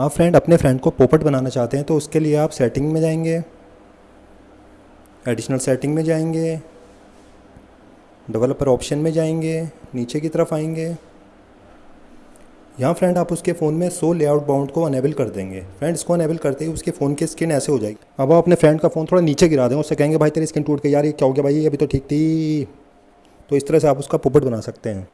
हाँ, आप फ्रेंड अपने फ्रेंड को पोपट बनाना चाहते हैं तो उसके लिए आप सेटिंग में जाएँगे एडिशनल सेटिंग में जाएँगे डेवलपर ऑप्शन में जाएँगे, नीचे की तरफ़ आएँगे। यहाँ फ्रेंड आप उसके फ़ोन में सो लेआउट बाउंड को अनेबल कर देंगे। फ्रेंड इसको अनेबल करते ही उसके फ़ोन की स्क्रीन ऐसे हो जाएगी। अब आप अपने फ्रेंड का फ़ोन थोड़ा नीचे गिरा दें, उससे कहेंगे, भाई, तेरी स्क्रीन टूट गई यार, ये क्या हो गया भाई? ये अभी तो ठीक थी। तो इस तरह से आप उसका पोपट बना सकते हैं।